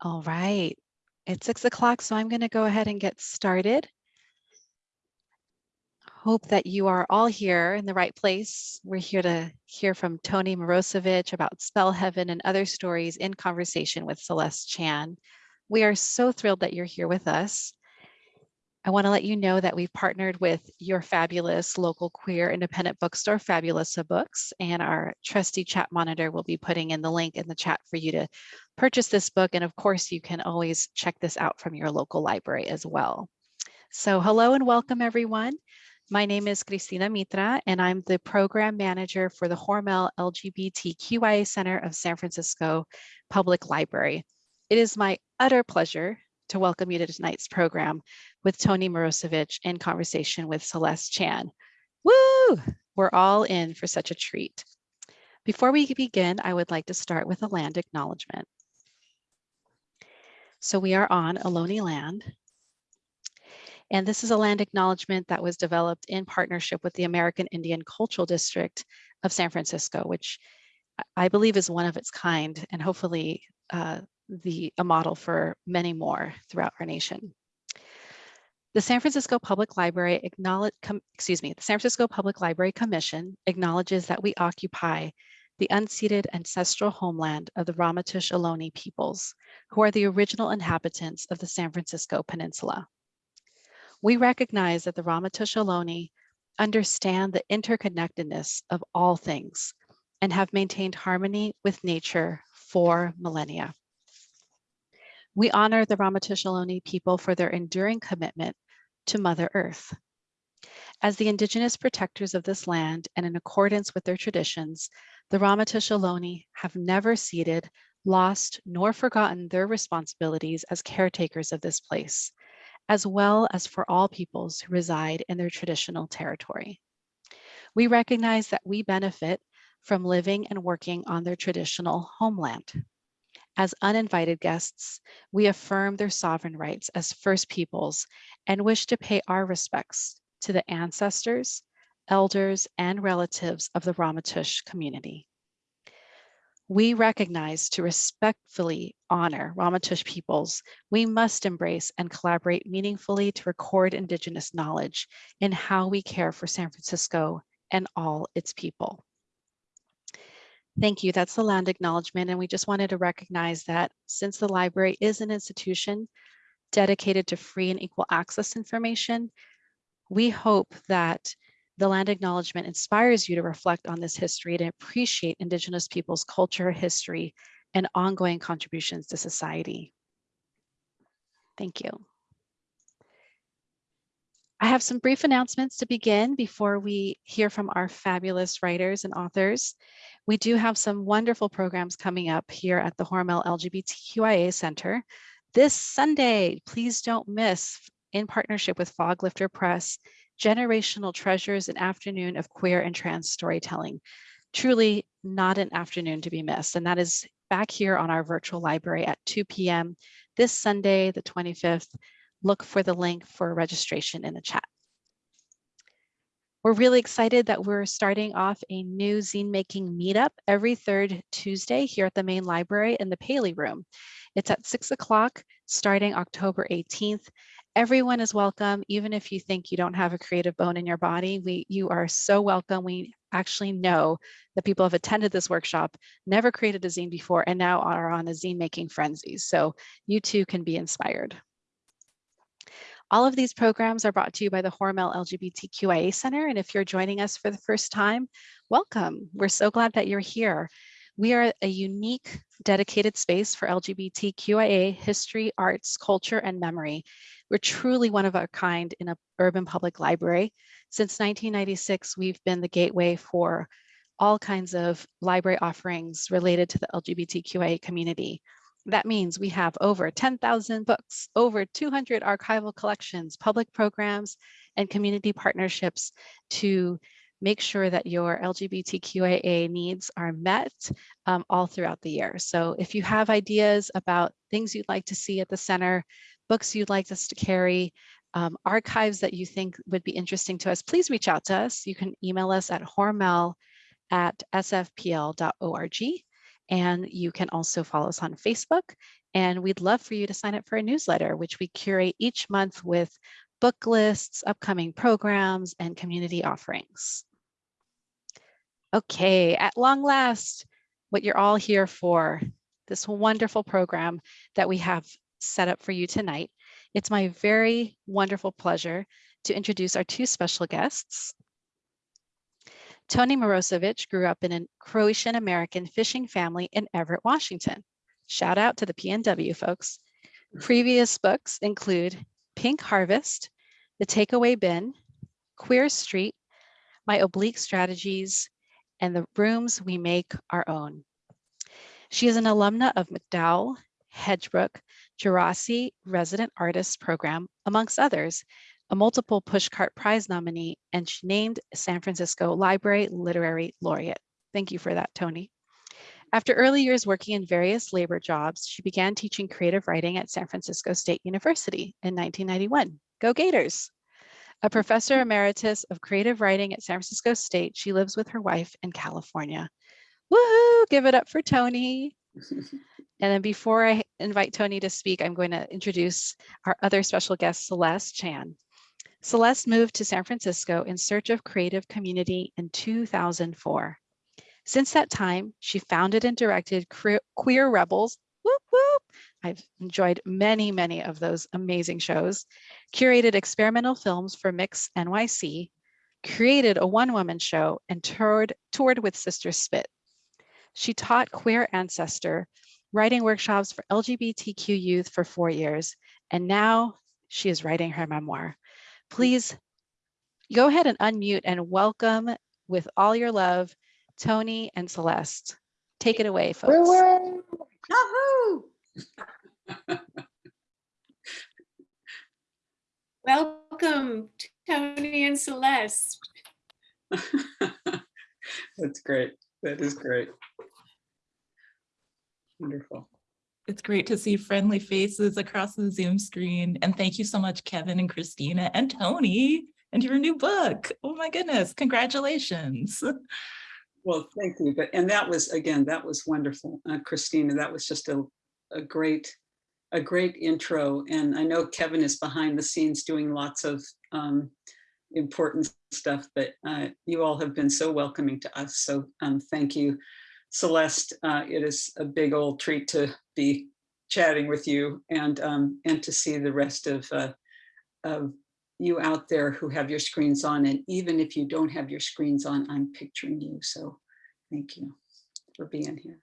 All right, it's six o'clock, so I'm going to go ahead and get started. Hope that you are all here in the right place. We're here to hear from Toni Mirosevich about Spell Heaven and other stories in conversation with Celeste Chan. We are so thrilled that you're here with us. I want to let you know that we've partnered with your fabulous local queer independent bookstore, Fabulosa Books, and our trusty chat monitor will be putting in the link in the chat for you to purchase this book. And of course, you can always check this out from your local library as well. So hello and welcome everyone. My name is Cristina Mitra, and I'm the program manager for the Hormel LGBTQIA Center of San Francisco Public Library. It is my utter pleasure to welcome you to tonight's program with Toni Mirosevich in conversation with Celeste Chan. Woo! We're all in for such a treat. Before we begin, I would like to start with a land acknowledgement. So we are on Ohlone land. And this is a land acknowledgement that was developed in partnership with the American Indian Cultural District of San Francisco, which I believe is one of its kind and hopefully uh, the a model for many more throughout our nation. The San Francisco Public Library acknowledge, excuse me, the San Francisco Public Library Commission acknowledges that we occupy the unceded ancestral homeland of the Ramaytush Ohlone peoples, who are the original inhabitants of the San Francisco Peninsula. We recognize that the Ramaytush Ohlone understand the interconnectedness of all things and have maintained harmony with nature for millennia. We honor the Ohlone people for their enduring commitment to Mother Earth. As the indigenous protectors of this land and in accordance with their traditions, the Ohlone have never ceded, lost, nor forgotten their responsibilities as caretakers of this place, as well as for all peoples who reside in their traditional territory. We recognize that we benefit from living and working on their traditional homeland. As uninvited guests, we affirm their sovereign rights as First Peoples and wish to pay our respects to the ancestors, elders, and relatives of the Ramaytush community. We recognize to respectfully honor Ramaytush peoples, we must embrace and collaborate meaningfully to record Indigenous knowledge in how we care for San Francisco and all its people. Thank you. That's the land acknowledgement. And we just wanted to recognize that since the library is an institution dedicated to free and equal access information, we hope that the land acknowledgement inspires you to reflect on this history and appreciate Indigenous people's culture, history, and ongoing contributions to society. Thank you. I have some brief announcements to begin before we hear from our fabulous writers and authors. We do have some wonderful programs coming up here at the Hormel LGBTQIA Center. This Sunday, please don't miss, in partnership with Foglifter Press, Generational Treasures, an afternoon of queer and trans storytelling. Truly not an afternoon to be missed. And that is back here on our virtual library at 2 p.m. this Sunday, the 25th look for the link for registration in the chat. We're really excited that we're starting off a new zine making meetup every third Tuesday here at the main library in the Paley room. It's at six o'clock starting October 18th. Everyone is welcome, even if you think you don't have a creative bone in your body, we, you are so welcome. We actually know that people have attended this workshop, never created a zine before, and now are on a zine making frenzy. So you too can be inspired. All of these programs are brought to you by the Hormel LGBTQIA Center. And if you're joining us for the first time, welcome. We're so glad that you're here. We are a unique, dedicated space for LGBTQIA history, arts, culture, and memory. We're truly one of a kind in an urban public library. Since 1996, we've been the gateway for all kinds of library offerings related to the LGBTQIA community. That means we have over 10,000 books, over 200 archival collections, public programs, and community partnerships to make sure that your LGBTQIA needs are met um, all throughout the year. So if you have ideas about things you'd like to see at the center, books you'd like us to carry, um, archives that you think would be interesting to us, please reach out to us. You can email us at hormel at sfpl.org And you can also follow us on Facebook. And we'd love for you to sign up for a newsletter, which we curate each month with book lists, upcoming programs, and community offerings. Okay, at long last, what you're all here for, this wonderful program that we have set up for you tonight. It's my very wonderful pleasure to introduce our two special guests. Toni Mirosevich grew up in a Croatian American fishing family in Everett, Washington. Shout out to the PNW folks. Previous books include Pink Harvest, The Takeaway Bin, Queer Street, My Oblique Strategies, and The Rooms We Make Our Own. She is an alumna of MacDowell, Hedgebrook, Djerassi Resident Artist Program, amongst others, a multiple Pushcart Prize nominee, and she named San Francisco Library Literary Laureate. Thank you for that, Toni. After early years working in various labor jobs, she began teaching creative writing at San Francisco State University in 1991. Go Gators! A professor emeritus of creative writing at San Francisco State, she lives with her wife in California. Woohoo! Give it up for Toni. And then before I invite Toni to speak, I'm going to introduce our other special guest, Celeste Chan. Celeste moved to San Francisco in search of creative community in 2004. Since that time, she founded and directed Queer Rebels. Whoop, whoop. I've enjoyed many, many of those amazing shows, curated experimental films for Mix NYC, created a one-woman show, and toured, toured with Sister Spit. She taught Queer Ancestor, writing workshops for LGBTQ youth for four years, and now she is writing her memoir. Please go ahead and unmute and welcome with all your love, Toni and Celeste. Take it away, folks. Yahoo! Welcome, Toni and Celeste. That's great. That is great. Wonderful. It's great to see friendly faces across the Zoom screen. And thank you so much, Kevin and Christina and Toni and your new book. Oh my goodness, congratulations. Well, thank you. But and that was again, that was wonderful, uh, Christina. That was just a, a great, a great intro. And I know Kevin is behind the scenes doing lots of um, important stuff, but uh, you all have been so welcoming to us. So um, thank you. Celeste, uh, it is a big old treat to be chatting with you and um, and to see the rest of, uh, of you out there who have your screens on. And even if you don't have your screens on, I'm picturing you. So thank you for being here.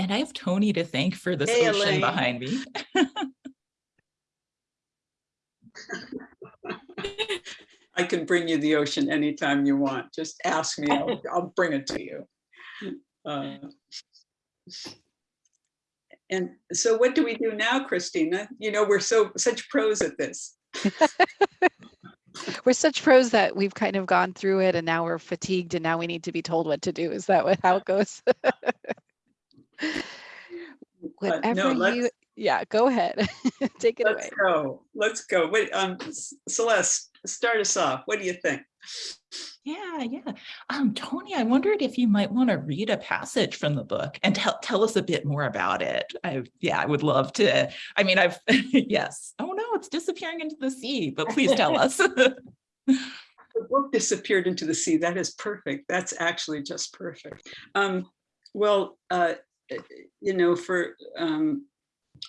And I have Toni to thank for this Hey, ocean Elaine. behind me. I can bring you the ocean anytime you want. Just ask me, I'll, I'll bring it to you. Uh, And so what do we do now, Christina? You know, we're so such pros at this. We're such pros that we've kind of gone through it and now we're fatigued and now we need to be told what to do. Is that what, how it goes? No, Whatever let's- you, yeah, go ahead. Take it Let's away. go. Let's go. Wait, um, Celeste, start us off. What do you think? Yeah, yeah. Um, Toni, I wondered if you might want to read a passage from the book and tell tell us a bit more about it. I yeah, I would love to. I mean, I've yes. Oh no, it's disappearing into the sea, but please tell us. The book disappeared into the sea. That is perfect. That's actually just perfect. Um, well, uh, you know, for um,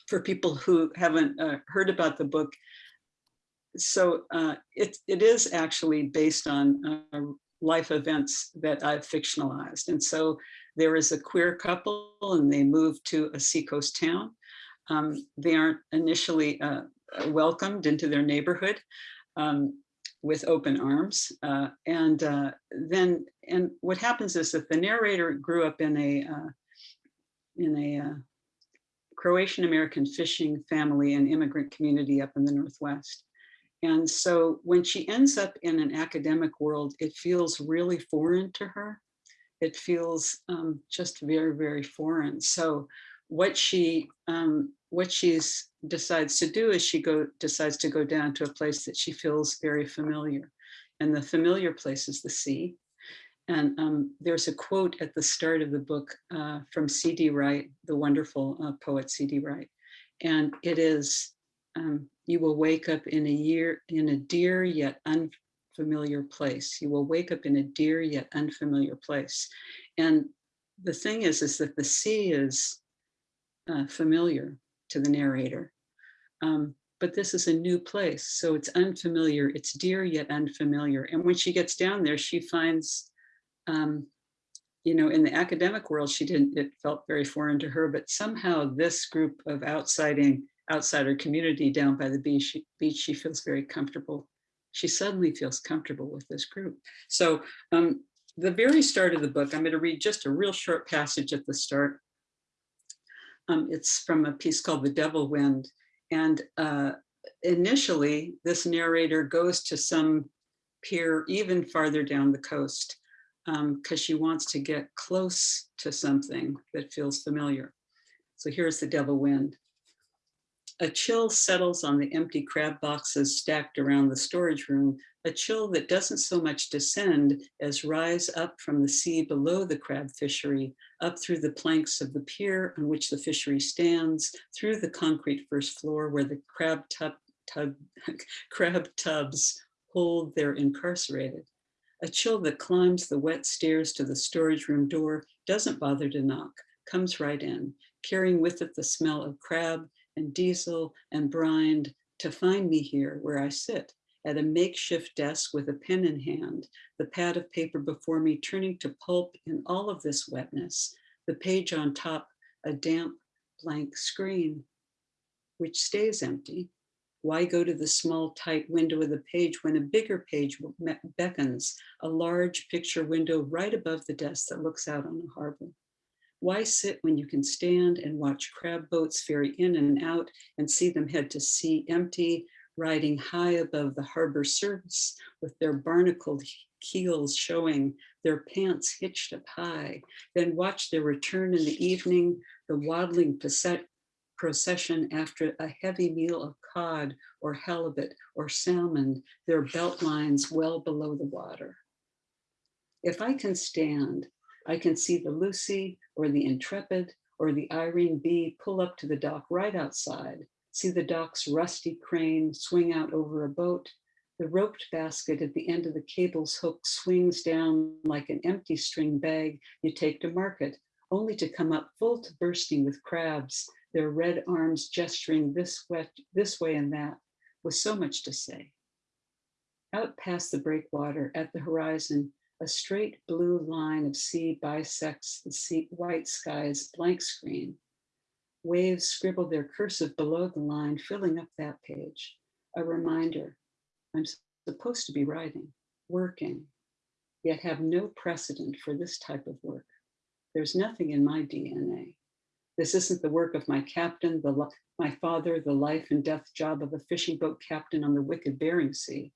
for people who haven't uh, heard about the book, so uh, it it is actually based on uh, life events that I've fictionalized, and so there is a queer couple, and they move to a seacoast town. Um, they aren't initially uh, welcomed into their neighborhood. Um, with open arms. Uh, and uh, then, and what happens is that the narrator grew up in a in a Croatian American fishing family and immigrant community up in the Northwest. And so when she ends up in an academic world, it feels really foreign to her. It feels um, just very, very foreign. So what she um, what she's decides to do is she go decides to go down to a place that she feels very familiar. And the familiar place is the sea. And um, there's a quote at the start of the book uh, from C.D. Wright, the wonderful uh, poet C.D. Wright. And it is, um, you will wake up in a year, in a dear yet unfamiliar place. You will wake up in a dear yet unfamiliar place. And the thing is, is that the sea is uh, familiar to the narrator. Um, but this is a new place. So it's unfamiliar, it's dear yet unfamiliar. And when she gets down there, she finds, um, you know, in the academic world, she didn't, it felt very foreign to her, but somehow this group of outsiding, outsider community down by the beach, beach, she feels very comfortable. She suddenly feels comfortable with this group. So um, the very start of the book, I'm going to read just a real short passage at the start. Um, it's from a piece called The Devil Wind. And uh, initially, this narrator goes to some pier even farther down the coast because um, she wants to get close to something that feels familiar. So here's the devil wind. A chill settles on the empty crab boxes stacked around the storage room, a chill that doesn't so much descend as rise up from the sea below the crab fishery, up through the planks of the pier on which the fishery stands, through the concrete first floor where the crab, tub, tub, crab tubs hold their incarcerated. A chill that climbs the wet stairs to the storage room door, doesn't bother to knock, comes right in, carrying with it the smell of crab and diesel and brined to find me here where I sit at a makeshift desk with a pen in hand, the pad of paper before me turning to pulp in all of this wetness, the page on top, a damp blank screen, which stays empty. Why go to the small tight window of the page when a bigger page beckons, a large picture window right above the desk that looks out on the harbor? Why sit when you can stand and watch crab boats ferry in and out and see them head to sea empty, riding high above the harbor surface with their barnacled keels showing, their pants hitched up high, then watch their return in the evening, the waddling procession after a heavy meal of cod or halibut or salmon, their belt lines well below the water. If I can stand, I can see the Lucy or the Intrepid or the Irene B pull up to the dock right outside, see the dock's rusty crane swing out over a boat, the roped basket at the end of the cable's hook swings down like an empty string bag you take to market, only to come up full to bursting with crabs, their red arms gesturing this, wet, this way and that, with so much to say. Out past the breakwater at the horizon, a straight blue line of sea bisects the sea, white sky's blank screen. Waves scribble their cursive below the line, filling up that page. A reminder, I'm supposed to be writing, working, yet have no precedent for this type of work. There's nothing in my DNA. This isn't the work of my captain, the, my father, the life and death job of a fishing boat captain on the wicked Bering Sea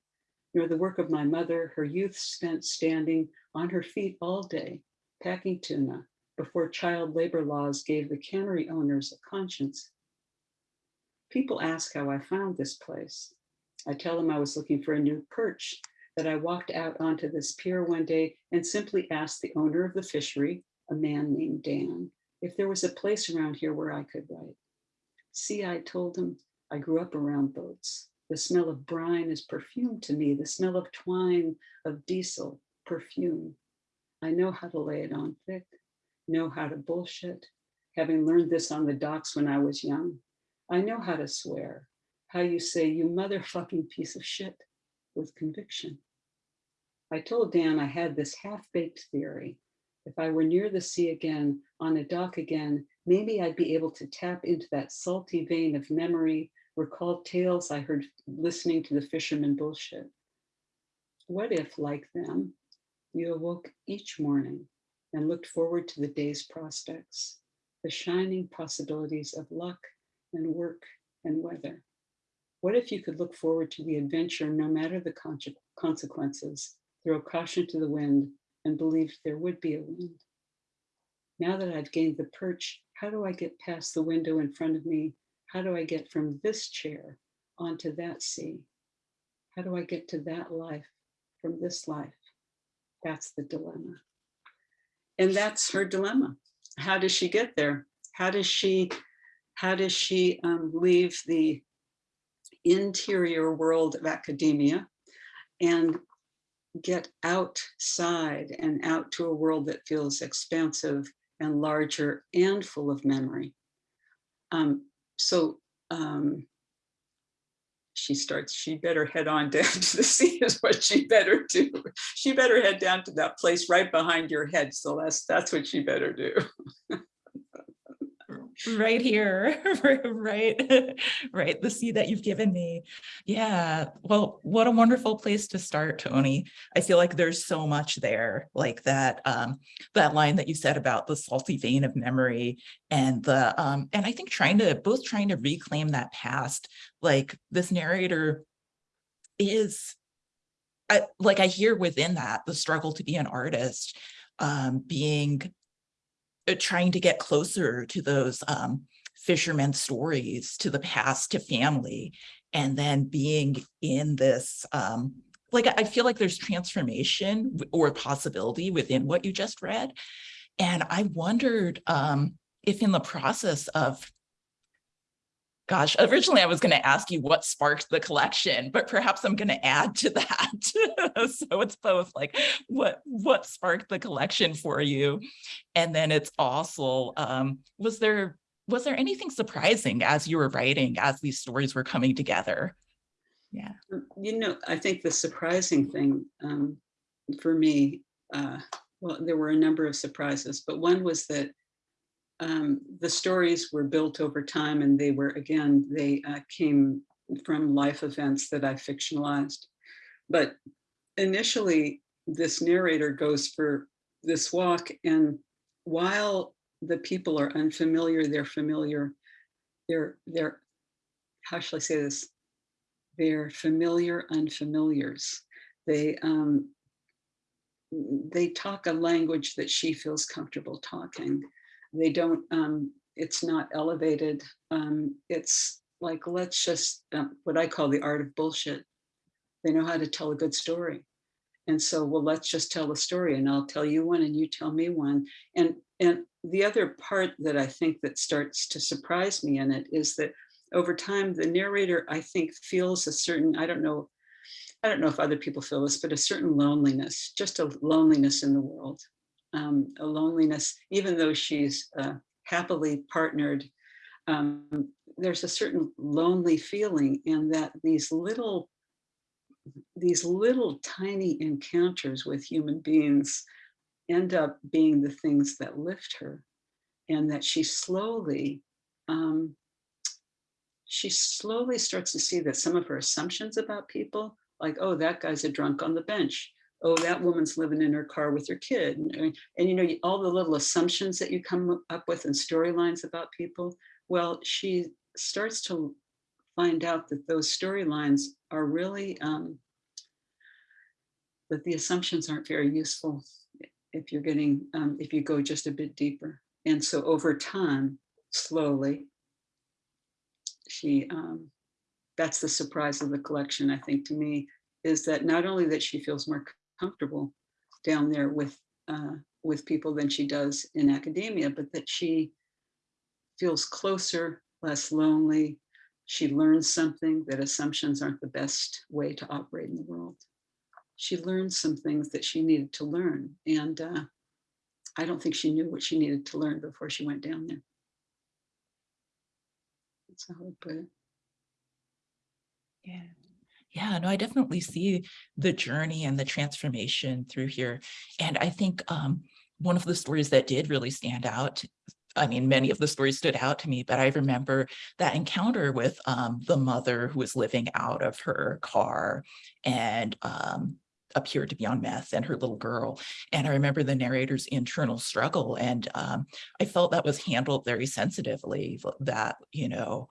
nor the work of my mother, her youth spent standing on her feet all day, packing tuna, before child labor laws gave the cannery owners a conscience. People ask how I found this place. I tell them I was looking for a new perch, that I walked out onto this pier one day and simply asked the owner of the fishery, a man named Dan, if there was a place around here where I could write. See, I told him, I grew up around boats. The smell of brine is perfume to me. The smell of twine, of diesel, perfume. I know how to lay it on thick, know how to bullshit, having learned this on the docks when I was young. I know how to swear, how you say, you motherfucking piece of shit, with conviction. I told Dan I had this half-baked theory. If I were near the sea again, on a dock again, maybe I'd be able to tap into that salty vein of memory recall tales I heard listening to the fishermen bullshit. What if, like them, you awoke each morning and looked forward to the day's prospects, the shining possibilities of luck and work and weather? What if you could look forward to the adventure no matter the consequences, throw caution to the wind and believed there would be a wind? Now that I've gained the perch, how do I get past the window in front of me how do I get from this chair onto that sea? How do I get to that life from this life? That's the dilemma. And that's her dilemma. How does she get there? How does she, how does she um, leave the interior world of academia and get outside and out to a world that feels expansive and larger and full of memory? Um, so um, she starts, she better head on down to the sea is what she better do. She better head down to that place right behind your head, Celeste. That's what she better do. right here, right, right, the seed that you've given me. Yeah, well, what a wonderful place to start, Toni. I feel like there's so much there, like that, um, that line that you said about the salty vein of memory and the, um, and I think trying to, both trying to reclaim that past, like this narrator is, I, like I hear within that, the struggle to be an artist, um, being trying to get closer to those um, fishermen stories, to the past, to family, and then being in this, um, like I feel like there's transformation or possibility within what you just read. And I wondered um, if in the process of, gosh, originally I was going to ask you what sparked the collection, but perhaps I'm going to add to that. so it's both like what what sparked the collection for you, and then it's also um, was there was there anything surprising as you were writing as these stories were coming together? Yeah. You know, I think the surprising thing um, for me, uh, well, there were a number of surprises, but one was that um, the stories were built over time and they were, again, they uh, came from life events that I fictionalized. But initially, this narrator goes for this walk and while the people are unfamiliar, they're familiar, they're, they're, how shall I say this? They're familiar unfamiliars. They, um, they talk a language that she feels comfortable talking. They don't, um, it's not elevated. Um, it's like, let's just, um, what I call the art of bullshit. They know how to tell a good story. And so, well, let's just tell a story and I'll tell you one and you tell me one. And, and the other part that I think that starts to surprise me in it is that over time, the narrator, I think, feels a certain, I don't know, I don't know if other people feel this, but a certain loneliness, just a loneliness in the world. Um, a loneliness, even though she's uh, happily partnered, um, there's a certain lonely feeling in that these little, these little tiny encounters with human beings end up being the things that lift her and that she slowly, um, she slowly starts to see that some of her assumptions about people, like, oh, that guy's a drunk on the bench. Oh, that woman's living in her car with her kid. And, and, you know, all the little assumptions that you come up with and storylines about people. Well, she starts to find out that those storylines are really, um, that the assumptions aren't very useful if you're getting, um, if you go just a bit deeper. And so over time, slowly, she, um, that's the surprise of the collection, I think, to me, is that not only that she feels more comfortable down there with, uh, with people than she does in academia, but that she feels closer, less lonely. She learns something that assumptions aren't the best way to operate in the world. She learned some things that she needed to learn. And uh, I don't think she knew what she needed to learn before she went down there. That's how I would put it. Yeah. Yeah, no, I definitely see the journey and the transformation through here. And I think um, one of the stories that did really stand out, I mean, many of the stories stood out to me, but I remember that encounter with um, the mother who was living out of her car and um, appeared to be on meth and her little girl. And I remember the narrator's internal struggle. And um, I felt that was handled very sensitively that, you know,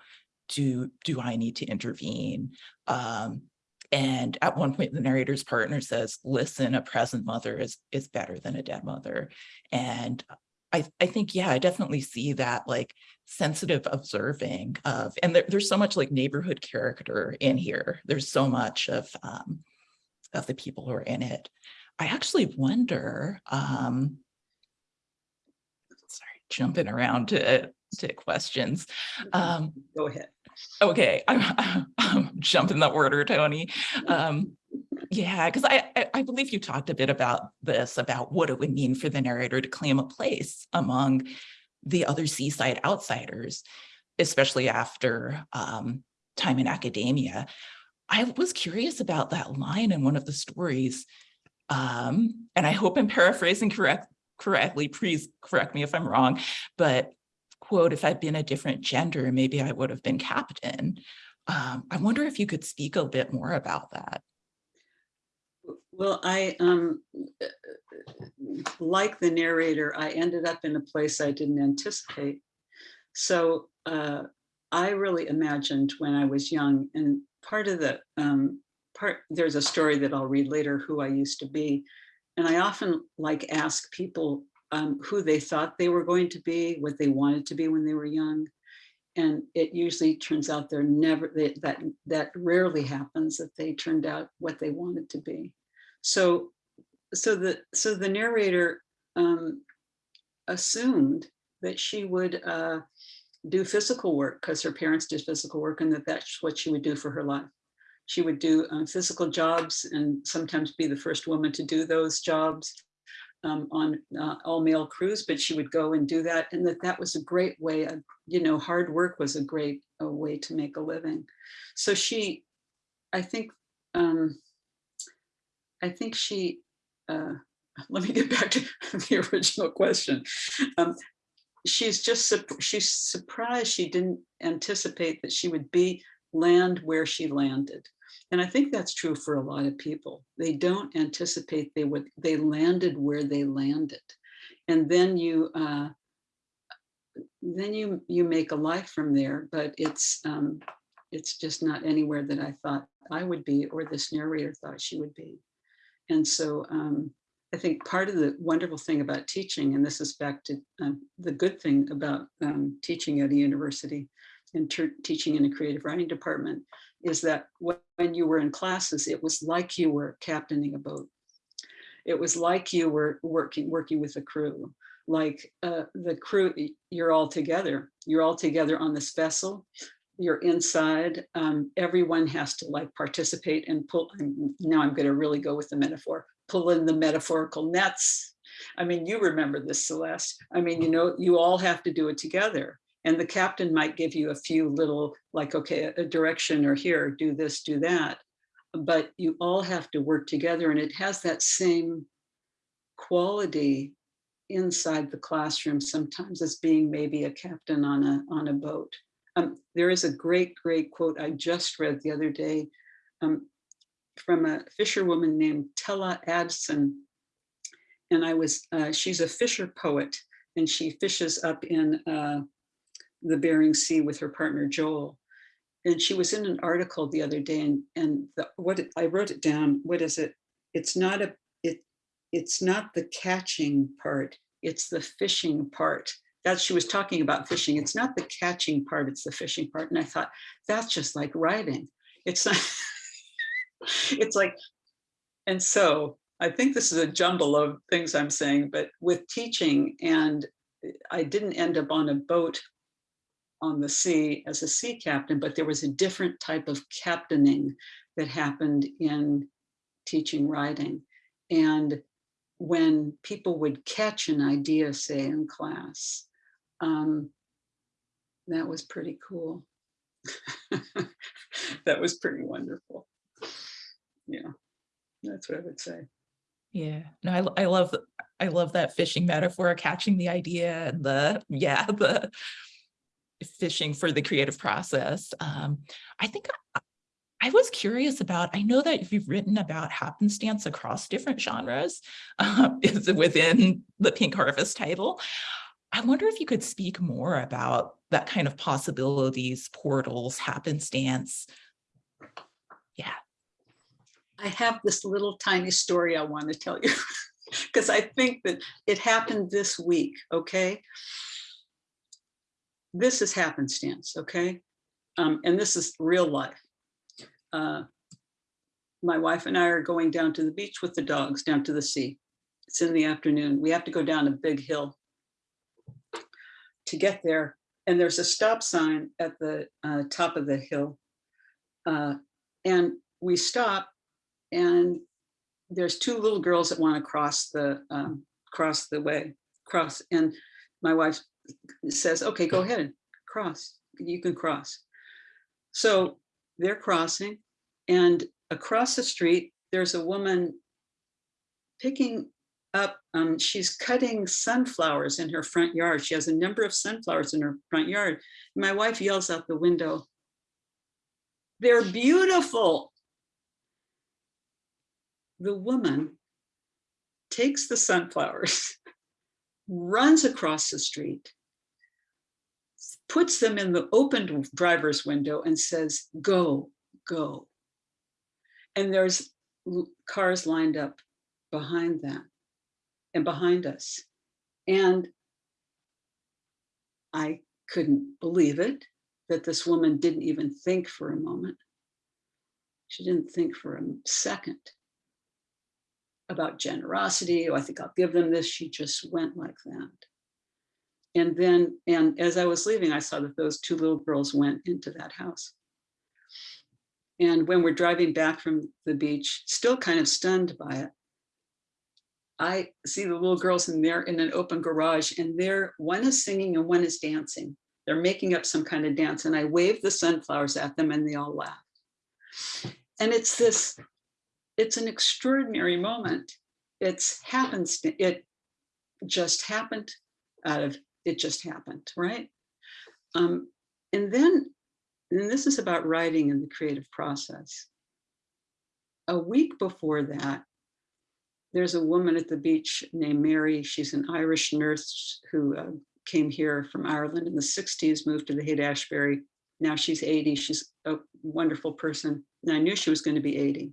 do, do I need to intervene? Um, and at one point, the narrator's partner says, listen, a present mother is, is better than a dead mother. And I, I think, yeah, I definitely see that like sensitive observing of, and there, there's so much like neighborhood character in here. There's so much of, um, of the people who are in it. I actually wonder, um, sorry, jumping around to, to questions. Um, Go ahead. Okay, I'm, I'm jumping the order, Toni. Um, yeah, because I, I I believe you talked a bit about this, about what it would mean for the narrator to claim a place among the other seaside outsiders, especially after um, time in academia. I was curious about that line in one of the stories, um, and I hope I'm paraphrasing correct correctly. Please correct me if I'm wrong, but quote, if I'd been a different gender, maybe I would have been captain. Um, I wonder if you could speak a bit more about that. Well, I, um, like the narrator, I ended up in a place I didn't anticipate. So uh, I really imagined when I was young and part of the um, part, there's a story that I'll read later who I used to be. And I often like ask people um, who they thought they were going to be, what they wanted to be when they were young. And it usually turns out they're never, that, that, that rarely happens that they turned out what they wanted to be. So, so the, so the narrator um, assumed that she would uh, do physical work because her parents did physical work and that that's what she would do for her life. She would do um, physical jobs and sometimes be the first woman to do those jobs um, on uh, all male crews, but she would go and do that. And that that was a great way of, you know, hard work was a great a way to make a living. So she, I think, um, I think she, uh, let me get back to the original question. Um, she's just, she's surprised she didn't anticipate that she would be land where she landed. And I think that's true for a lot of people. They don't anticipate they would, they landed where they landed. And then you, uh, then you, you make a life from there, but it's, um, it's just not anywhere that I thought I would be or this narrator thought she would be. And so um, I think part of the wonderful thing about teaching, and this is back to um, the good thing about um, teaching at a university and teaching in a creative writing department, is that when you were in classes, it was like you were captaining a boat. It was like you were working working with a crew, like uh, the crew, you're all together. You're all together on this vessel. You're inside. Um, everyone has to like participate and pull. Now I'm going to really go with the metaphor. Pull in the metaphorical nets. I mean, you remember this, Celeste. I mean, you know, you all have to do it together and the captain might give you a few little like okay a direction or here do this do that. But you all have to work together and it has that same quality inside the classroom sometimes as being maybe a captain on a on a boat. Um, there is a great great quote i just read the other day um, from a fisherwoman named Tele Aadsen. And i was uh, she's a fisher poet and she fishes up in uh, the Bering Sea with her partner Joel. And she was in an article the other day and, and the, what it, I wrote it down, what is it? It's not a, it, it's not the catching part, it's the fishing part. That she was talking about fishing. It's not the catching part, it's the fishing part. And I thought, that's just like writing. It's not, it's like, and so I think this is a jumble of things I'm saying, but with teaching and I didn't end up on a boat on the sea as a sea captain, but there was a different type of captaining that happened in teaching writing. And when people would catch an idea, say in class, um, that was pretty cool. that was pretty wonderful. Yeah, that's what I would say. Yeah, no, I, I love, I love that fishing metaphor, catching the idea and the, yeah, the, fishing for the creative process. Um, I think I, I, was curious about, I know that you've written about happenstance across different genres uh, is within the Pink Harvest title. I wonder if you could speak more about that kind of possibilities, portals, happenstance. Yeah. I have this little tiny story I want to tell you because I think that it happened this week, okay? This is happenstance, okay? Um, and this is real life. Uh, my wife and I are going down to the beach with the dogs, down to the sea. It's in the afternoon. We have to go down a big hill to get there. And there's a stop sign at the uh, top of the hill. Uh, and we stop and there's two little girls that want to cross the um, cross the way, cross. And my wife says, okay, go ahead, and cross, you can cross. So they're crossing and across the street, there's a woman picking up, um, she's cutting sunflowers in her front yard. She has a number of sunflowers in her front yard. My wife yells out the window, they're beautiful. The woman takes the sunflowers, runs across the street, puts them in the open driver's window and says, go, go. And there's cars lined up behind them and behind us. And I couldn't believe it that this woman didn't even think for a moment. She didn't think for a second about generosity. Oh, I think I'll give them this. She just went like that. And then, and as I was leaving, I saw that those two little girls went into that house. And when we're driving back from the beach, still kind of stunned by it, I see the little girls in there in an open garage and they're, one is singing and one is dancing. They're making up some kind of dance and I wave the sunflowers at them and they all laugh. And it's this, it's an extraordinary moment. It's happens, it just happened out of, it just happened, right? Um, and then, and this is about writing in the creative process. A week before that, there's a woman at the beach named Mary. She's an Irish nurse who uh, came here from Ireland in the 60s, moved to the Haight Ashbury. Now she's 80. She's a wonderful person. And I knew she was going to be 80.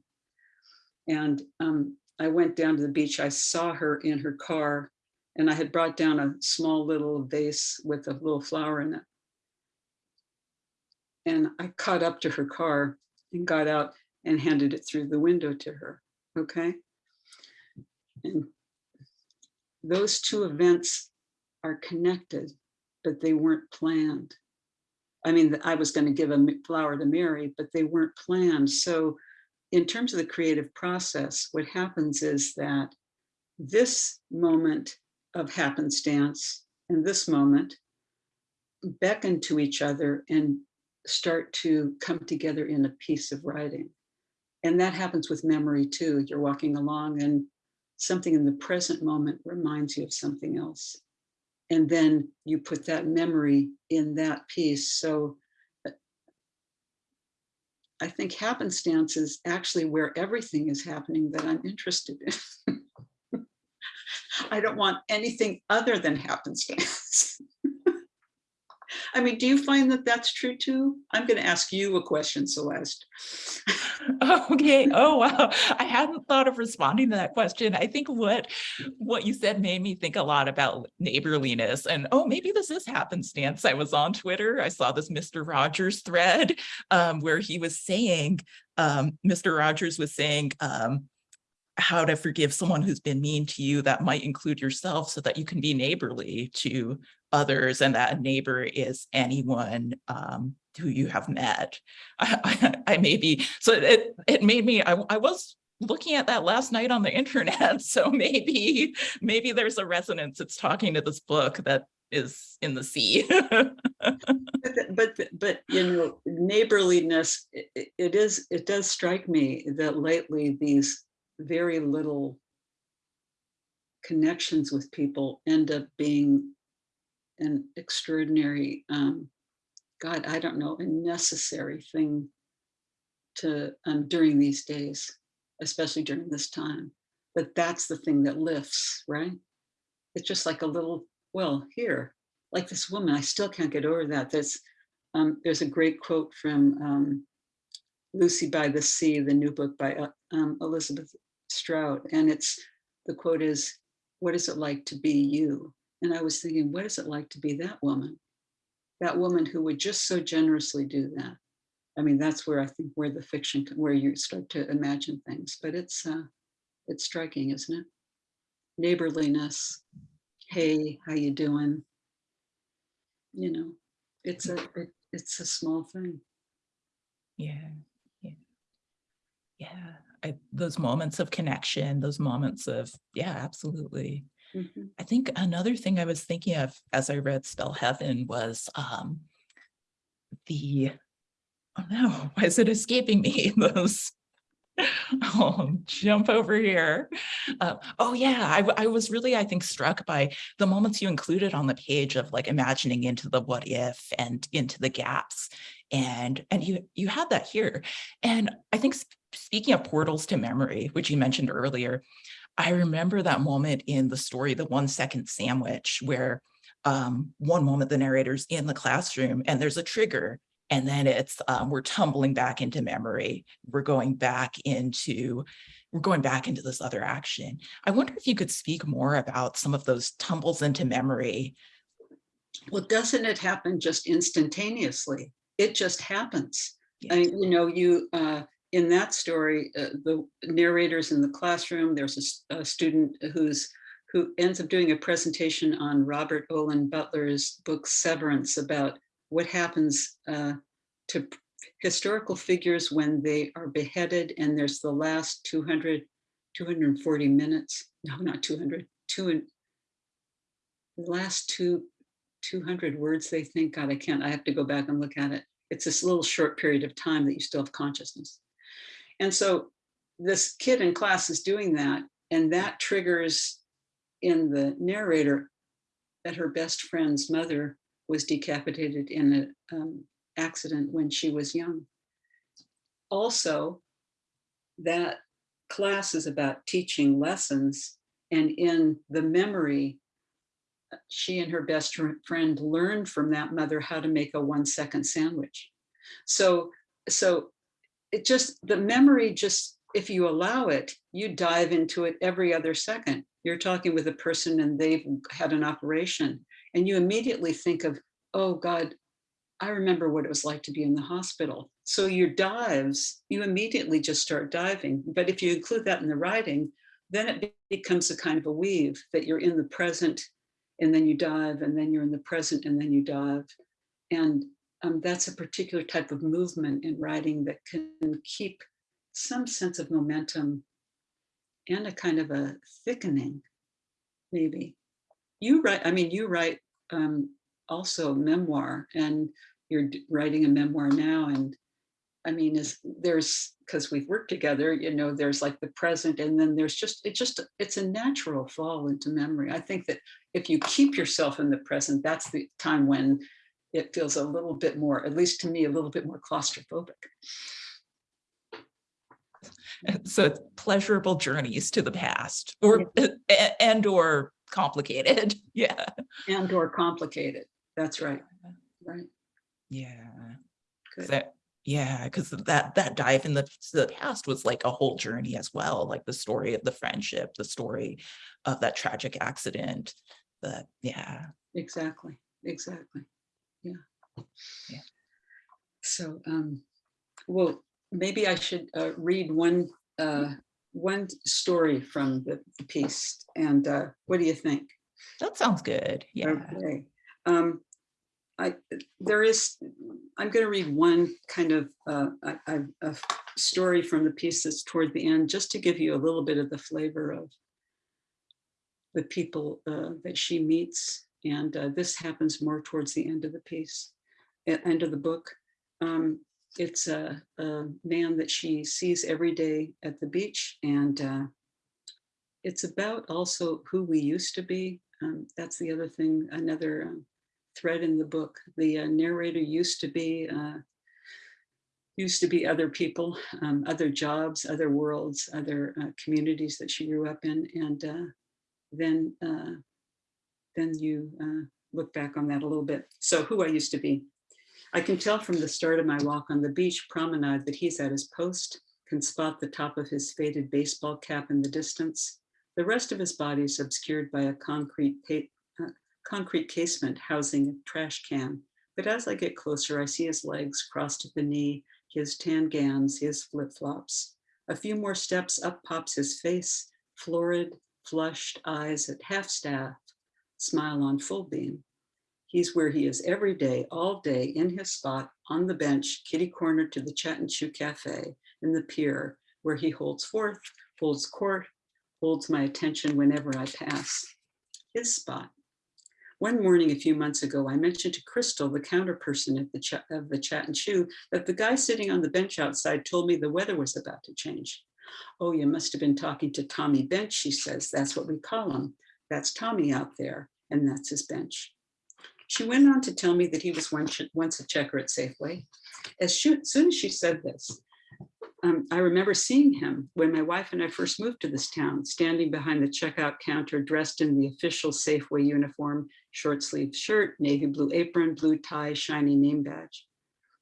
And um, I went down to the beach. I saw her in her car and I had brought down a small little vase with a little flower in it. And I caught up to her car and got out and handed it through the window to her. Okay. And those two events are connected, but they weren't planned. I mean, I was going to give a flower to Mary, but they weren't planned. So in terms of the creative process, what happens is that this moment of happenstance and this moment beckon to each other and start to come together in a piece of writing. And that happens with memory too. You're walking along and something in the present moment reminds you of something else. And then you put that memory in that piece. So I think happenstance is actually where everything is happening that I'm interested in. I don't want anything other than happenstance. I mean, do you find that that's true too? I'm going to ask you a question, Celeste. Okay. Oh, wow. I hadn't thought of responding to that question. I think what what you said made me think a lot about neighborliness and oh, maybe this is happenstance. I was on Twitter. I saw this Mr. Rogers thread um, where he was saying, um, Mr. Rogers was saying, um, how to forgive someone who's been mean to you that might include yourself so that you can be neighborly to others and that a neighbor is anyone um, who you have met. I, I, I maybe, so it, it made me, I, I was looking at that last night on the internet. So maybe, maybe there's a resonance. It's talking to this book that is in the sea. but, but, but, you know, neighborliness, it, it is, it does strike me that lately these very little connections with people end up being an extraordinary, um, God, I don't know, a necessary thing to um, during these days, especially during this time. But that's the thing that lifts, right? It's just like a little, well, here, like this woman, I still can't get over that. There's, um, there's a great quote from um, Lucy by the Sea, the new book by uh, um, Elizabeth Strout. And it's, the quote is, what is it like to be you? And I was thinking, what is it like to be that woman? That woman who would just so generously do that. I mean, that's where I think where the fiction, where you start to imagine things, but it's, uh, it's striking, isn't it? Neighborliness, hey, how you doing? You know, it's a, it- it's a small thing. Yeah, yeah. Yeah, I, those moments of connection, those moments of, yeah, absolutely. Mhm. I think another thing I was thinking of as I read Spell Heaven was um the, oh no, why is it escaping me? Those, oh, jump over here. Uh, oh yeah, I was really, I think, struck by the moments you included on the page of like imagining into the what if and into the gaps. And, and you, you had that here. And I think sp- speaking of portals to memory, which you mentioned earlier, I remember that moment in the story, the one second sandwich, where um, one moment the narrator's in the classroom and there's a trigger, and then it's um, we're tumbling back into memory. We're going back into we're going back into this other action. I wonder if you could speak more about some of those tumbles into memory. Well, doesn't it happen just instantaneously? It just happens. I mean, you know, you, uh, in that story, uh, the narrator's in the classroom, there's a student who's, who ends up doing a presentation on Robert Olen Butler's book Severance about what happens uh, to historical figures when they are beheaded and there's the last 200, 240 minutes, no, not 200, two and last two, 200 words they think, God, I can't, I have to go back and look at it. It's this little short period of time that you still have consciousness. And so this kid in class is doing that, and that triggers in the narrator that her best friend's mother was decapitated in an um, accident when she was young. Also, that class is about teaching lessons, and in the memory, she and her best friend learned from that mother how to make a one second sandwich. So, so it just, the memory just, if you allow it, you dive into it every other second. You're talking with a person and they've had an operation and you immediately think of, oh God, I remember what it was like to be in the hospital. So your dives, you immediately just start diving. But if you include that in the writing, then it becomes a kind of a weave that you're in the present and then you dive and then you're in the present and then you dive. And um, that's a particular type of movement in writing that can keep some sense of momentum and a kind of a thickening, maybe. You write, I mean, you write um, also memoir and you're writing a memoir now. And I mean, is there's, because we've worked together, you know, there's like the present and then there's just, it just, it's a natural fall into memory. I think that if you keep yourself in the present, that's the time when it feels a little bit more, at least to me, a little bit more claustrophobic. So it's pleasurable journeys to the past or a- eh, eh, and or complicated. Yeah. And or complicated. That's right. Right. Yeah. Good. That, yeah, because that that dive in the, the past was like a whole journey as well, like the story of the friendship, the story of that tragic accident. That yeah. Exactly. Exactly. Yeah. Yeah. So, um, well, maybe I should uh, read one uh, one story from the, the piece. And uh, what do you think? That sounds good. Yeah. Okay. Um, I, there is, I'm going to read one kind of uh, a, a- story from the piece that's toward the end, just to give you a little bit of the flavor of the people uh, that she meets. And uh, this happens more towards the end of the piece, end of the book. Um, it's a, a man that she sees every day at the beach and uh, it's about also who we used to be. Um, that's the other thing, another um, thread in the book. The uh, narrator used to be uh, used to be other people, um, other jobs, other worlds, other uh, communities that she grew up in, and uh, then uh, then you uh, look back on that a little bit. So who I used to be. I can tell from the start of my walk on the beach promenade that he's at his post, can spot the top of his faded baseball cap in the distance. The rest of his body is obscured by a concrete, uh, concrete casement housing a trash can. But as I get closer, I see his legs crossed at the knee his tan gans, his flip-flops. A few more steps up pops his face, florid, flushed eyes at half-staff, smile on full beam. He's where he is every day, all day, in his spot, on the bench, kitty corner to the Chat and Chew Cafe in the pier, where he holds forth, holds court, holds my attention whenever I pass. His spot. One morning a few months ago, I mentioned to Crystal, the counter person at the of the Chat and Chew, that the guy sitting on the bench outside told me the weather was about to change. Oh, you must have been talking to Tommy Bench, she says. That's what we call him. That's Tommy out there, and that's his bench. She went on to tell me that he was once, a checker at Safeway. As soon as she said this, um, I remember seeing him when my wife and I first moved to this town, standing behind the checkout counter, dressed in the official Safeway uniform, short sleeved shirt, navy blue apron, blue tie, shiny name badge.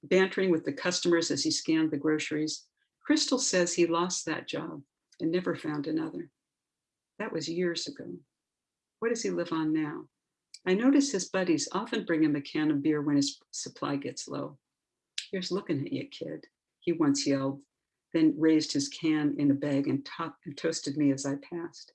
Bantering with the customers as he scanned the groceries, Crystal says he lost that job and never found another. That was years ago. What does he live on now? I notice his buddies often bring him a can of beer when his supply gets low. Here's looking at you, kid, he once yelled, then raised his can in a bag and, and toasted me as I passed.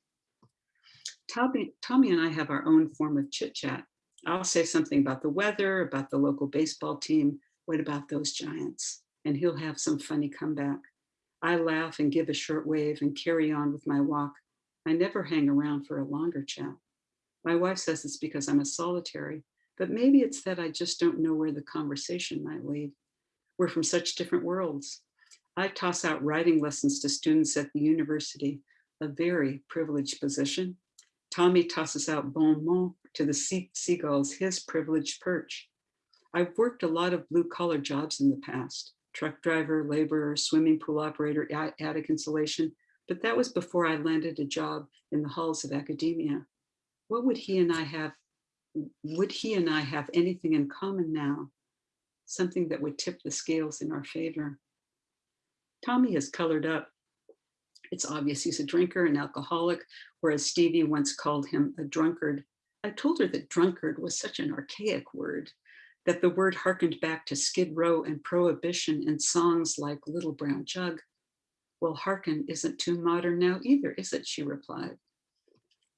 Tommy, Tommy and I have our own form of chit chat. I'll say something about the weather, about the local baseball team. What about those giants? And he'll have some funny comeback. I laugh and give a short wave and carry on with my walk. I never hang around for a longer chat. My wife says it's because I'm a solitary, but maybe it's that I just don't know where the conversation might lead. We're from such different worlds. I toss out writing lessons to students at the university, a very privileged position. Tommy tosses out bon mot to the sea seagulls, his privileged perch. I've worked a lot of blue collar jobs in the past, truck driver, laborer, swimming pool operator, attic insulation, but that was before I landed a job in the halls of academia. What would he and I have, would he and I have anything in common now? Something that would tip the scales in our favor. Tommy has colored up. It's obvious he's a drinker, an alcoholic, whereas Stevie once called him a drunkard. I told her that drunkard was such an archaic word, that the word harkened back to Skid Row and prohibition in songs like Little Brown Jug. Well, hearken isn't too modern now either, is it? She replied.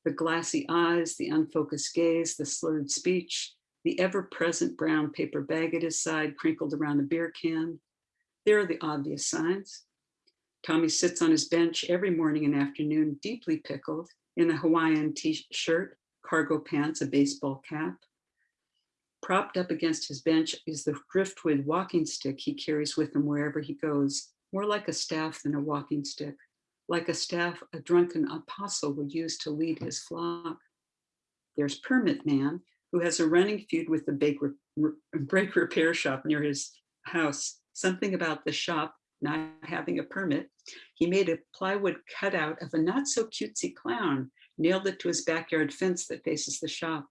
The glassy eyes, the unfocused gaze, the slurred speech, the ever-present brown paper bag at his side crinkled around a beer can, there are the obvious signs. Tommy sits on his bench every morning and afternoon, deeply pickled, in a Hawaiian t-shirt, cargo pants, a baseball cap. Propped up against his bench is the driftwood walking stick he carries with him wherever he goes, more like a staff than a walking stick, like a staff a drunken apostle would use to lead his flock. There's Permit Man, who has a running feud with the brake repair shop near his house something about the shop not having a permit, he made a plywood cutout of a not so cutesy clown, nailed it to his backyard fence that faces the shop.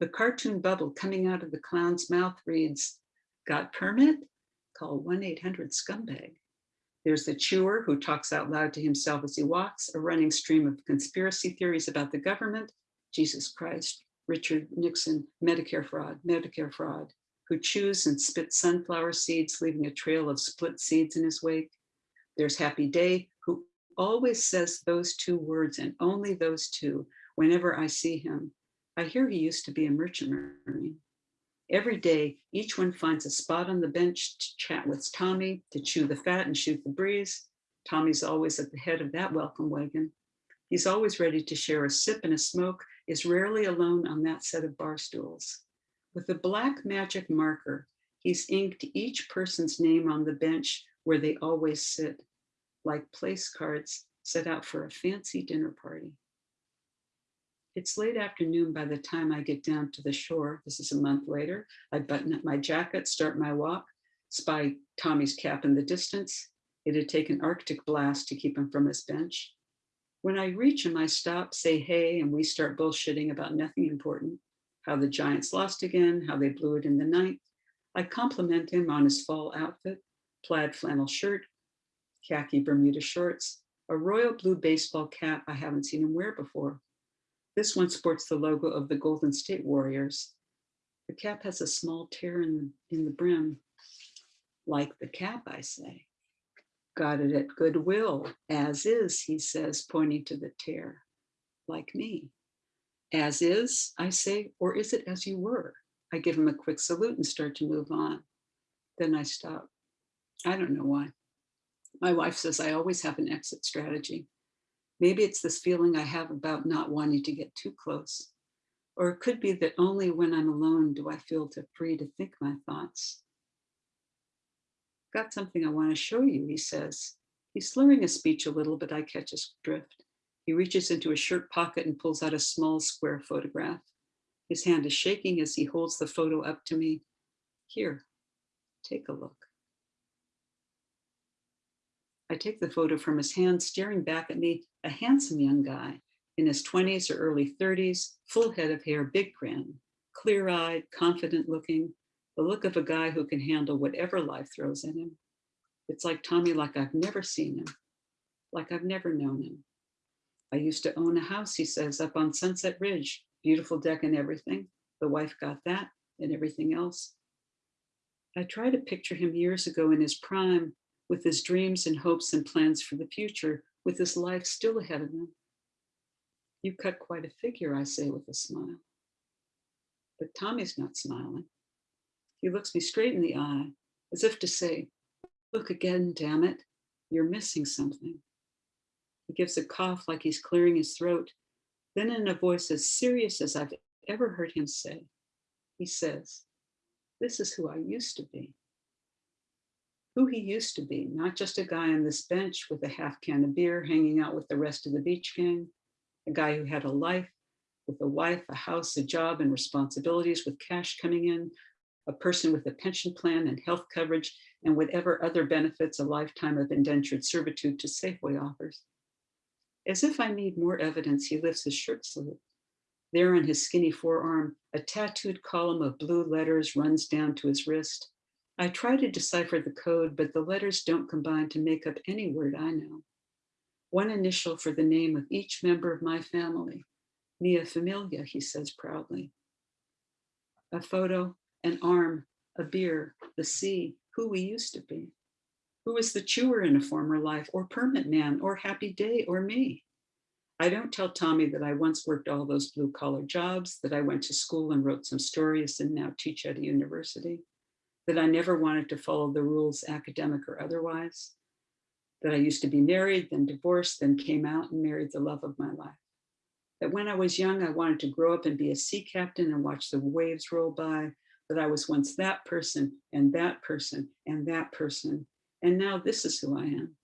The cartoon bubble coming out of the clown's mouth reads, got permit? Call 1-800-SCUMBAG. There's the chewer who talks out loud to himself as he walks, a running stream of conspiracy theories about the government, Jesus Christ, Richard Nixon, Medicare fraud, Medicare fraud who chews and spits sunflower seeds, leaving a trail of split seeds in his wake. There's Happy Day, who always says those two words and only those two whenever I see him. I hear he used to be a merchant marine. Every day, each one finds a spot on the bench to chat with Tommy, to chew the fat and shoot the breeze. Tommy's always at the head of that welcome wagon. He's always ready to share a sip and a smoke, is rarely alone on that set of bar stools. With a black magic marker, he's inked each person's name on the bench where they always sit, like place cards set out for a fancy dinner party. It's late afternoon by the time I get down to the shore. This is a month later. I button up my jacket, start my walk, spy Tommy's cap in the distance. It'd take an Arctic blast to keep him from his bench. When I reach him, I stop, say hey, and we start bullshitting about nothing important how the Giants lost again, how they blew it in the ninth. I compliment him on his fall outfit, plaid flannel shirt, khaki Bermuda shorts, a royal blue baseball cap I haven't seen him wear before. This one sports the logo of the Golden State Warriors. The cap has a small tear in the, in the brim. Like the cap, I say. Got it at Goodwill, as is, he says, pointing to the tear. Like me. As is, I say, or is it as you were? I give him a quick salute and start to move on. Then I stop. I don't know why. My wife says I always have an exit strategy. Maybe it's this feeling I have about not wanting to get too close. Or it could be that only when I'm alone do I feel to free to think my thoughts. Got something I want to show you, he says. He's slurring his speech a little, but I catch his drift. He reaches into his shirt pocket and pulls out a small square photograph. His hand is shaking as he holds the photo up to me. Here, take a look. I take the photo from his hand, staring back at me, a handsome young guy in his 20s or early 30s, full head of hair, big grin, clear-eyed, confident looking, the look of a guy who can handle whatever life throws at him. It's like Tommy, like I've never seen him, like I've never known him. I used to own a house, he says, up on Sunset Ridge, beautiful deck and everything. The wife got that and everything else. I try to picture him years ago in his prime, with his dreams and hopes and plans for the future, with his life still ahead of him. You cut quite a figure, I say with a smile. But Tommy's not smiling. He looks me straight in the eye, as if to say, look again, damn it, you're missing something. He gives a cough like he's clearing his throat. Then in a voice as serious as I've ever heard him say, he says, this is who I used to be. Who he used to be, not just a guy on this bench with a half can of beer hanging out with the rest of the beach gang, a guy who had a life with a wife, a house, a job and responsibilities with cash coming in, a person with a pension plan and health coverage and whatever other benefits a lifetime of indentured servitude to Safeway offers. As if I need more evidence, he lifts his shirt sleeve. There on his skinny forearm, a tattooed column of blue letters runs down to his wrist. I try to decipher the code, but the letters don't combine to make up any word I know. One initial for the name of each member of my family, Mia Familia, he says proudly. A photo, an arm, a beer, the sea, who we used to be. Who was the chewer in a former life, or permit man, or happy day, or me? I don't tell Tommy that I once worked all those blue collar jobs, that I went to school and wrote some stories and now teach at a university, that I never wanted to follow the rules, academic or otherwise, that I used to be married, then divorced, then came out and married the love of my life. That when I was young, I wanted to grow up and be a sea captain and watch the waves roll by, that I was once that person and that person and that person. And now this is who I am.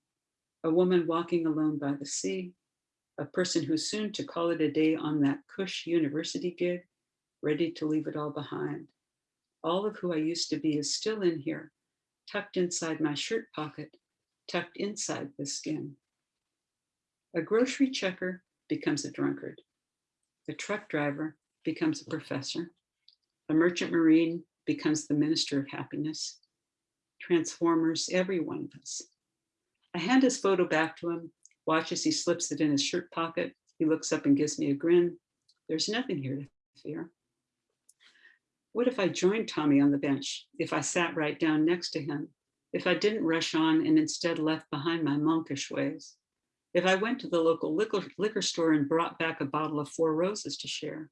A woman walking alone by the sea, a person who's soon to call it a day on that cush university gig, ready to leave it all behind. All of who I used to be is still in here, tucked inside my shirt pocket, tucked inside the skin. A grocery checker becomes a drunkard. A truck driver becomes a professor. A merchant marine becomes the minister of happiness. Transformers, every one of us. I hand his photo back to him, watch as he slips it in his shirt pocket. He looks up and gives me a grin. There's nothing here to fear. What if I joined Tommy on the bench? If I sat right down next to him? If I didn't rush on and instead left behind my monkish ways? If I went to the local liquor, liquor store and brought back a bottle of Four Roses to share?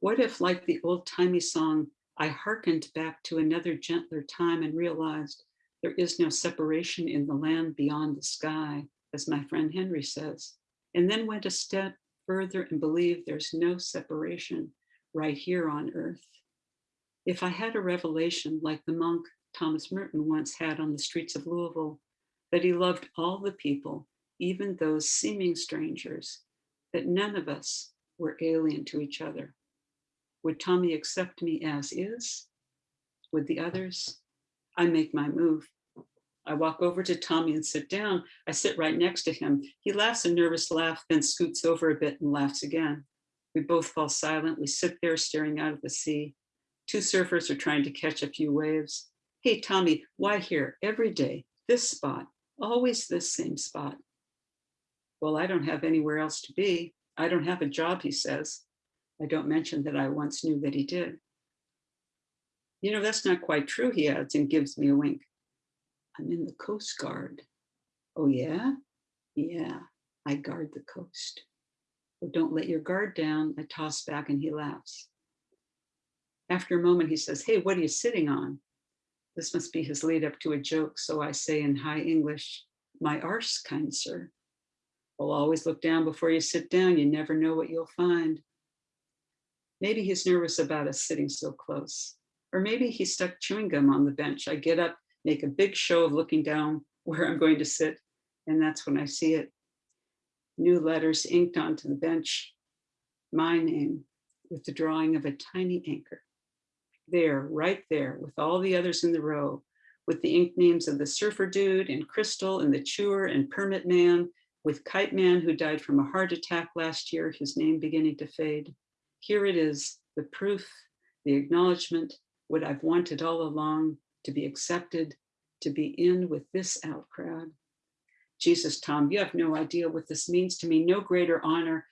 What if, like the old timey song, I hearkened back to another gentler time and realized there is no separation in the land beyond the sky, as my friend Henry says, and then went a step further and believed there's no separation right here on earth. If I had a revelation like the monk Thomas Merton once had on the streets of Louisville, that he loved all the people, even those seeming strangers, that none of us were alien to each other. Would Tommy accept me as is? Would the others? I make my move. I walk over to Tommy and sit down. I sit right next to him. He laughs a nervous laugh, then scoots over a bit and laughs again. We both fall silent. We sit there staring out at the sea. Two surfers are trying to catch a few waves. Hey, Tommy, why here? Every day, this spot, always this same spot. Well, I don't have anywhere else to be. I don't have a job, he says. I don't mention that I once knew that he did. You know, that's not quite true, he adds and gives me a wink. I'm in the Coast Guard. Oh, yeah? Yeah, I guard the coast. Oh, don't let your guard down. I toss back and he laughs. After a moment, he says, Hey, what are you sitting on? This must be his lead up to a joke. So I say in high English, My arse, kind sir. Well, always look down before you sit down. You never know what you'll find. Maybe he's nervous about us sitting so close. Or maybe he stuck chewing gum on the bench. I get up, make a big show of looking down where I'm going to sit, and that's when I see it. New letters inked onto the bench. My name with the drawing of a tiny anchor. There, right there, with all the others in the row, with the ink names of the surfer dude and Crystal and the chewer and permit man, with Kite Man who died from a heart attack last year, his name beginning to fade. Here it is, the proof, the acknowledgement, what I've wanted all along, to be accepted, to be in with this out crowd. Jesus, Tom, you have no idea what this means to me, no greater honor.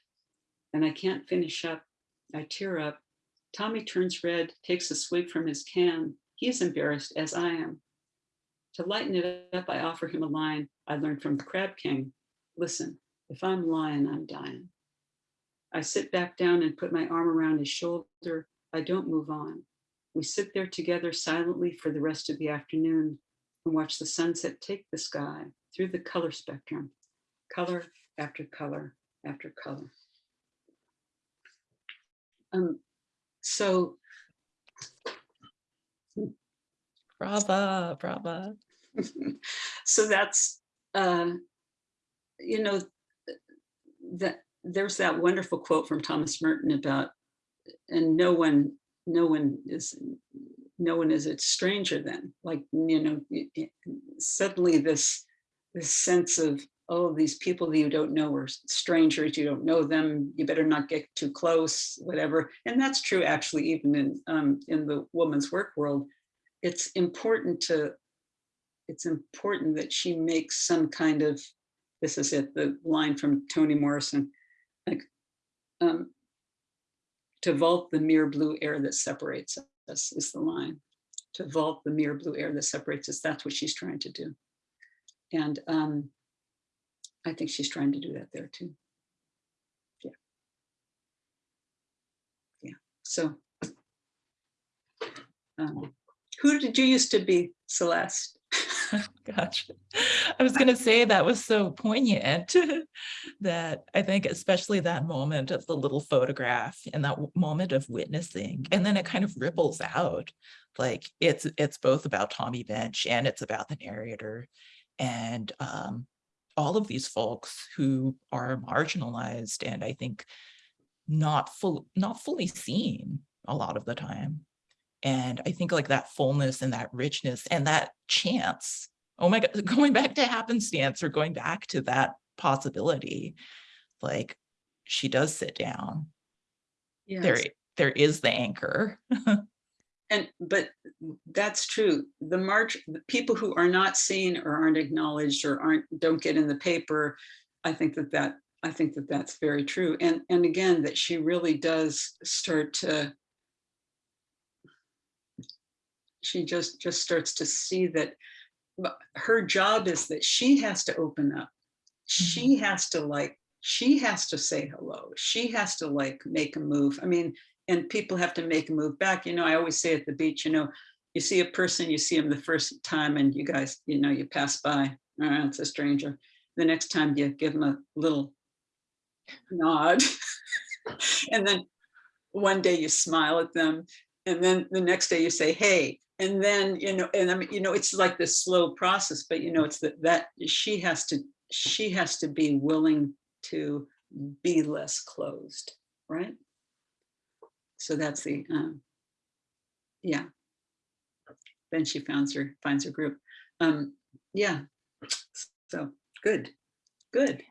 And I can't finish up. I tear up. Tommy turns red, takes a swig from his can. He's embarrassed as I am. To lighten it up, I offer him a line I learned from the Crab King. Listen, if I'm lying, I'm dying. I sit back down and put my arm around his shoulder. I don't move on. We sit there together silently for the rest of the afternoon and watch the sunset take the sky through the color spectrum, color after color after color. Um, so Brava, brava. so that's uh, you know that there's that wonderful quote from Thomas Merton about and no one no one is no one is a stranger then like you know suddenly this this sense of oh these people that you don't know are strangers you don't know them you better not get too close whatever. And that's true actually even in um, in the woman's work world. It's important to it's important that she makes some kind of this is it the line from toni morrison like um, to vault the mere blue air that separates us is the line. To vault the mere blue air that separates us that's what she's trying to do. And um, i think she's trying to do that there too yeah yeah so um, who did you used to be celeste Gotcha. I was going to say that was so poignant that I think especially that moment of the little photograph and that moment of witnessing, and then it kind of ripples out. Like it's it's both about Tommy Bench and it's about the narrator and um, all of these folks who are marginalized and I think not full not fully seen a lot of the time. And I think like that fullness and that richness and that chance. Oh my God, going back to happenstance or going back to that possibility, like she does sit down. yeah There, there is the anchor. And, but that's true. The march, the people who are not seen or aren't acknowledged or aren't, don't get in the paper, I think that that, I think that that's very true. And, and again, that she really does start to, she just, just starts to see that her job is that she has to open up. She mm-hmm. has to like, she has to say hello. She has to like make a move. I mean, and people have to make a move back. You know, I always say at the beach, you know, you see a person, you see them the first time and you guys, you know, you pass by, oh, it's a stranger. The next time you give them a little nod. and then one day you smile at them. And then the next day you say, hey, and then, you know, and I mean, you know, it's like this slow process, but you know, it's that, that she has to, she has to be willing to be less closed, right? So that's the, um, yeah. Then she finds her, finds her group. Um, yeah, so good, good.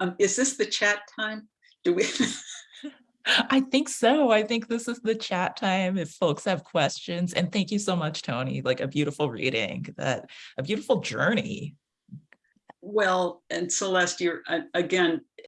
Um, is this the chat time? Do we? I think so. I think this is the chat time if folks have questions. And thank you so much, Toni. Like a beautiful reading, that a beautiful journey. Well, and Celeste, you're, again,